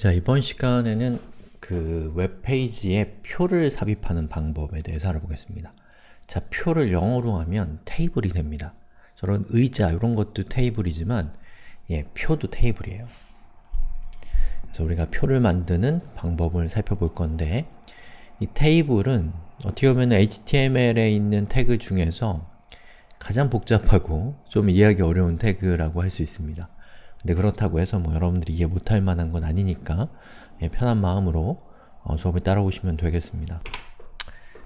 자, 이번 시간에는 그 웹페이지에 표를 삽입하는 방법에 대해서 알아보겠습니다. 자, 표를 영어로 하면 table이 됩니다. 저런 의자, 이런 것도 테이블이지만 예, 표도 테이블이에요. 그래서 우리가 표를 만드는 방법을 살펴볼 건데 이 테이블은 어떻게 보면 HTML에 있는 태그 중에서 가장 복잡하고 좀 이해하기 어려운 태그라고 할 수 있습니다. 근데 그렇다고 해서 뭐 여러분들이 이해 못할 만한 건 아니니까 예, 편한 마음으로 어, 수업을 따라오시면 되겠습니다.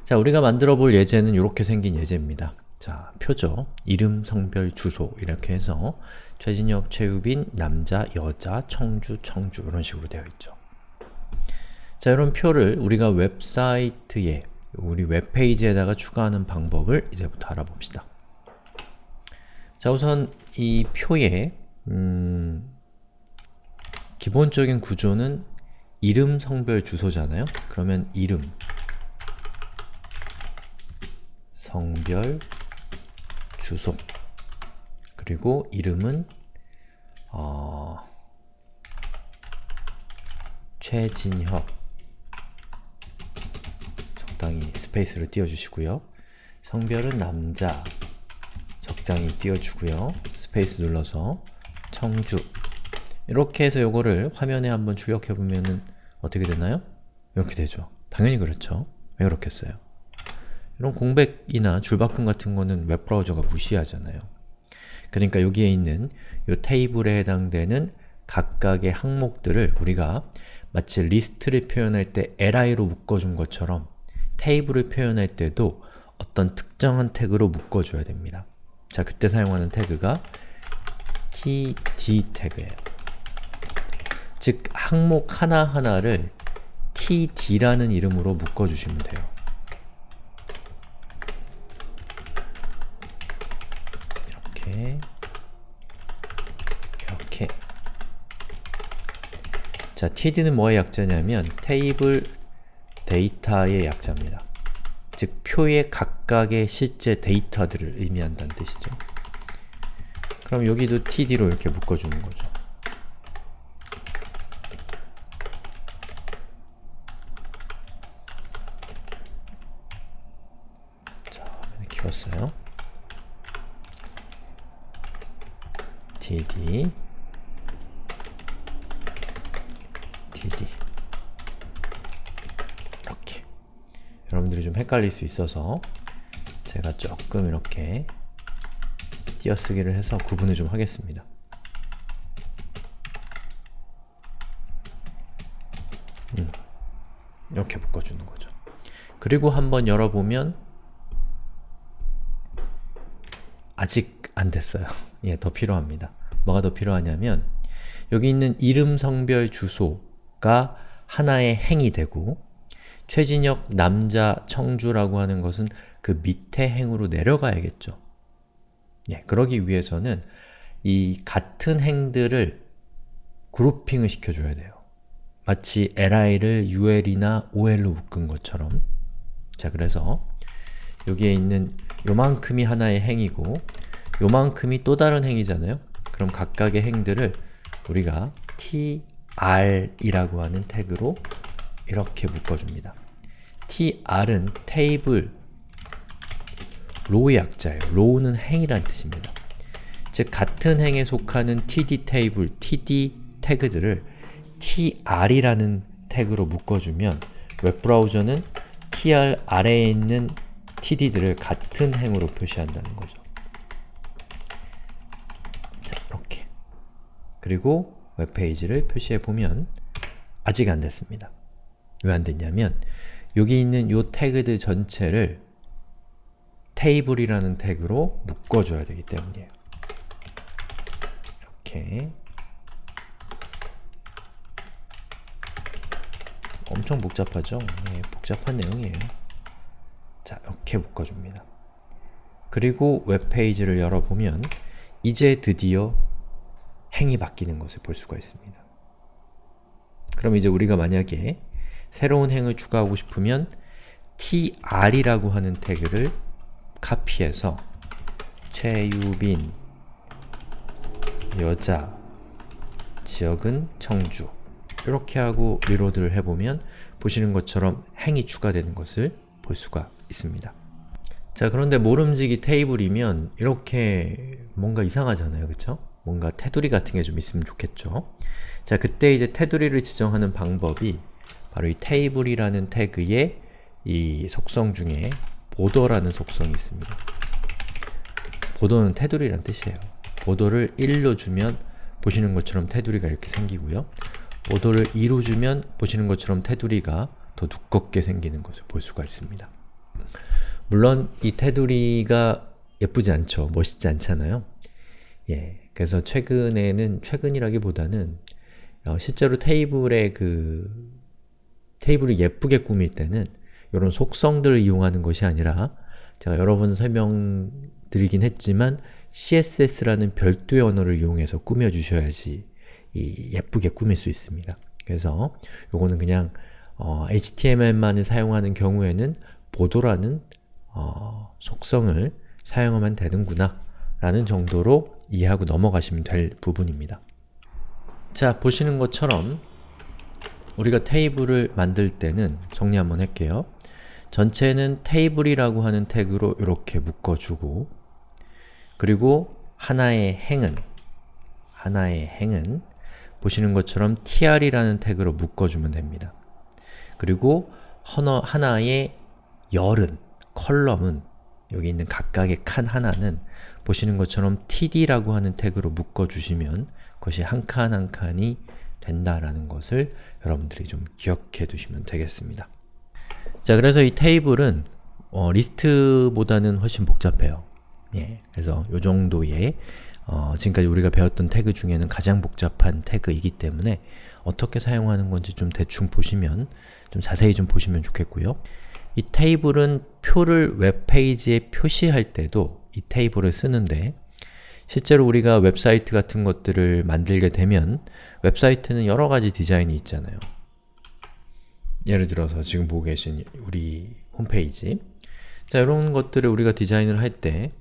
자, 우리가 만들어 볼 예제는 이렇게 생긴 예제입니다. 자, 표죠. 이름, 성별, 주소 이렇게 해서 최진혁, 최유빈, 남자, 여자, 청주, 청주 이런 식으로 되어 있죠. 자, 이런 표를 우리가 웹사이트에 우리 웹페이지에다가 추가하는 방법을 이제부터 알아봅시다. 자, 우선 이 표에 음, 기본적인 구조는 이름, 성별, 주소잖아요? 그러면 이름, 성별, 주소 그리고 이름은 어, 최진혁 적당히 스페이스를 띄워주시고요. 성별은 남자 적당히 띄워주고요. 스페이스 눌러서 청주 이렇게 해서 요거를 화면에 한번 출력해보면은 어떻게 되나요? 이렇게 되죠. 당연히 그렇죠. 왜 그렇겠어요? 이런 공백이나 줄바꿈 같은 거는 웹브라우저가 무시하잖아요. 그러니까 여기에 있는 이 테이블에 해당되는 각각의 항목들을 우리가 마치 리스트를 표현할 때 li로 묶어준 것처럼 테이블을 표현할 때도 어떤 특정한 태그로 묶어줘야 됩니다. 자, 그때 사용하는 태그가 td 태그예요. 즉, 항목 하나하나를 td라는 이름으로 묶어주시면 돼요. 이렇게 이렇게 자, td는 뭐의 약자냐면 테이블 데이터의 약자입니다. 즉, 표의 각각의 실제 데이터들을 의미한다는 뜻이죠. 그럼 여기도 td로 이렇게 묶어주는 거죠. 자, 키웠어요. td td 이렇게 여러분들이 좀 헷갈릴 수 있어서 제가 조금 이렇게 띄어쓰기를 해서 구분을 좀 하겠습니다. 음, 이렇게 묶어주는 거죠. 그리고 한번 열어보면 아직 안 됐어요. 예, 더 필요합니다. 뭐가 더 필요하냐면 여기 있는 이름, 성별, 주소가 하나의 행이 되고 최진혁, 남자, 청주라고 하는 것은 그 밑에 행으로 내려가야겠죠. 예, 그러기 위해서는 이 같은 행들을 그룹핑을 시켜줘야 돼요. 마치 li를 ul이나 ol로 묶은 것처럼 자, 그래서 여기에 있는 요만큼이 하나의 행이고 요만큼이 또 다른 행이잖아요? 그럼 각각의 행들을 우리가 tr이라고 하는 태그로 이렇게 묶어줍니다. tr은 table, row의 약자예요. row는 행이란 뜻입니다. 즉, 같은 행에 속하는 td 테이블, td 태그들을 tr이라는 태그로 묶어주면 웹브라우저는 tr 아래에 있는 td들을 같은 행으로 표시한다는 거죠. 자, 이렇게. 그리고 웹페이지를 표시해보면 아직 안 됐습니다. 왜 안 됐냐면 여기 있는 이 태그들 전체를 테이블이라는 태그로 묶어줘야 되기 때문이에요. 이렇게 엄청 복잡하죠? 예, 복잡한 내용이에요. 자, 이렇게 묶어줍니다. 그리고 웹페이지를 열어보면 이제 드디어 행이 바뀌는 것을 볼 수가 있습니다. 그럼 이제 우리가 만약에 새로운 행을 추가하고 싶으면 tr이라고 하는 태그를 카피해서 최유빈 여자 지역은 청주 이렇게 하고 리로드를 해보면 보시는 것처럼 행이 추가되는 것을 볼 수가 있습니다. 자 그런데 모름지기 테이블이면 이렇게 뭔가 이상하잖아요, 그쵸? 뭔가 테두리 같은 게 좀 있으면 좋겠죠? 자 그때 이제 테두리를 지정하는 방법이 바로 이 테이블이라는 태그의 이 속성 중에 보더라는 속성이 있습니다. 보더는 테두리란 뜻이에요. 보더를 1로 주면 보시는 것처럼 테두리가 이렇게 생기고요. 보더를 2로 주면 보시는 것처럼 테두리가 더 두껍게 생기는 것을 볼 수가 있습니다. 물론 이 테두리가 예쁘지 않죠. 멋있지 않잖아요. 예, 그래서 최근에는, 최근이라기보다는 어, 실제로 테이블의 그 테이블을 예쁘게 꾸밀 때는 이런 속성들을 이용하는 것이 아니라 제가 여러 번 설명드리긴 했지만 CSS라는 별도의 언어를 이용해서 꾸며주셔야지 예쁘게 꾸밀 수 있습니다. 그래서 요거는 그냥 어, HTML만을 사용하는 경우에는 보도라는 어, 속성을 사용하면 되는구나 라는 정도로 이해하고 넘어가시면 될 부분입니다. 자, 보시는 것처럼 우리가 테이블을 만들 때는 정리 한번 할게요. 전체는 테이블이라고 하는 태그로 이렇게 묶어주고 그리고 하나의 행은 하나의 행은 보시는 것처럼 tr이라는 태그로 묶어주면 됩니다. 그리고 하나, 하나의 열은, column은 여기 있는 각각의 칸 하나는 보시는 것처럼 td라고 하는 태그로 묶어주시면 그것이 한 칸 한 칸이 된다라는 것을 여러분들이 좀 기억해 두시면 되겠습니다. 자, 그래서 이 테이블은 어, 리스트보다는 훨씬 복잡해요. 예, 그래서 이 정도의 어, 지금까지 우리가 배웠던 태그 중에는 가장 복잡한 태그이기 때문에 어떻게 사용하는 건지 좀 대충 보시면 좀 자세히 좀 보시면 좋겠고요. 이 테이블은 표를 웹페이지에 표시할 때도 이 테이블을 쓰는데 실제로 우리가 웹사이트 같은 것들을 만들게 되면 웹사이트는 여러 가지 디자인이 있잖아요. 예를 들어서 지금 보고 계신 우리 홈페이지 자, 이런 것들을 우리가 디자인을 할 때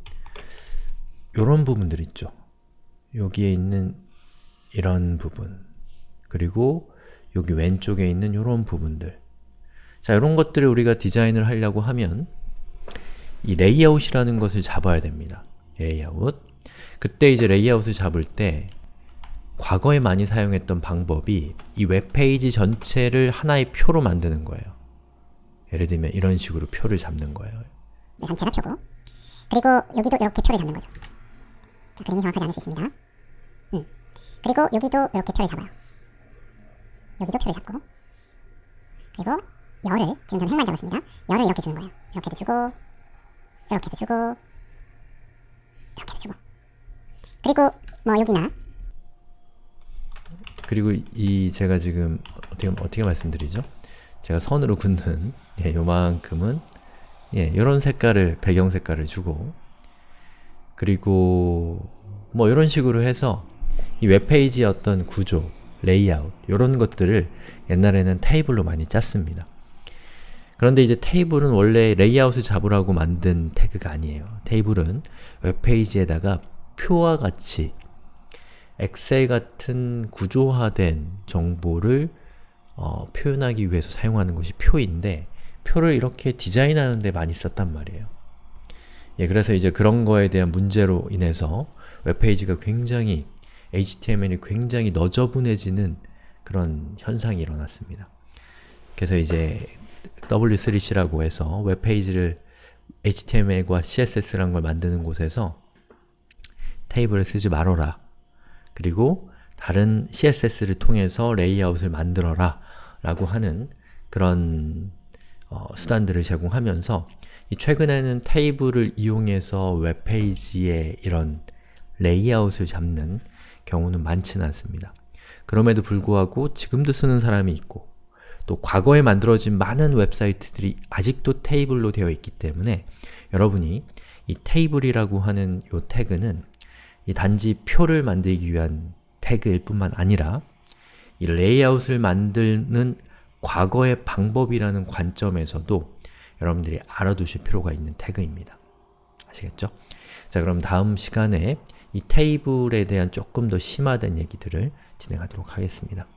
이런 부분들 있죠. 여기에 있는 이런 부분 그리고 여기 왼쪽에 있는 이런 부분들 자, 이런 것들을 우리가 디자인을 하려고 하면 이 레이아웃이라는 것을 잡아야 됩니다. 레이아웃 그때 이제 레이아웃을 잡을 때 과거에 많이 사용했던 방법이 이 웹페이지 전체를 하나의 표로 만드는 거예요. 예를 들면 이런 식으로 표를 잡는 거예요. 전체가 표고 그리고 여기도 이렇게 표를 잡는 거죠. 자, 그림이 정확하지 않을 수 있습니다. 음. 그리고 여기도 이렇게 표를 잡아요. 여기도 표를 잡고 그리고 열을 지금 저는 행만 잡았습니다. 열을 이렇게 주는 거예요. 이렇게도 주고 이렇게도 주고 이렇게도 주고 그리고 뭐 여기나 그리고 이 제가 지금 어떻게 어떻게 말씀드리죠? 제가 선으로 긋는 예, 요만큼은 예, 요런 색깔을 배경 색깔을 주고 그리고 뭐 이런 식으로 해서 이 웹페이지의 어떤 구조, 레이아웃 이런 것들을 옛날에는 테이블로 많이 짰습니다. 그런데 이제 테이블은 원래 레이아웃을 잡으라고 만든 태그가 아니에요. 테이블은 웹페이지에다가 표와 같이 엑셀 같은 구조화된 정보를 어, 표현하기 위해서 사용하는 것이 표인데 표를 이렇게 디자인하는 데 많이 썼단 말이에요. 예, 그래서 이제 그런 거에 대한 문제로 인해서 웹페이지가 굉장히 HTML이 굉장히 너저분해지는 그런 현상이 일어났습니다. 그래서 이제 W3C라고 해서 웹페이지를 HTML과 CSS라는 걸 만드는 곳에서 테이블을 쓰지 말어라. 그리고 다른 CSS를 통해서 레이아웃을 만들어라 라고 하는 그런 어, 수단들을 제공하면서 최근에는 테이블을 이용해서 웹페이지에 이런 레이아웃을 잡는 경우는 많지는 않습니다. 그럼에도 불구하고 지금도 쓰는 사람이 있고 또 과거에 만들어진 많은 웹사이트들이 아직도 테이블로 되어 있기 때문에 여러분이 이 테이블이라고 하는 이 태그는 이 단지 표를 만들기 위한 태그일 뿐만 아니라 이 레이아웃을 만드는 과거의 방법이라는 관점에서도 여러분들이 알아두실 필요가 있는 태그입니다. 아시겠죠? 자 그럼 다음 시간에 이 테이블에 대한 조금 더 심화된 얘기들을 진행하도록 하겠습니다.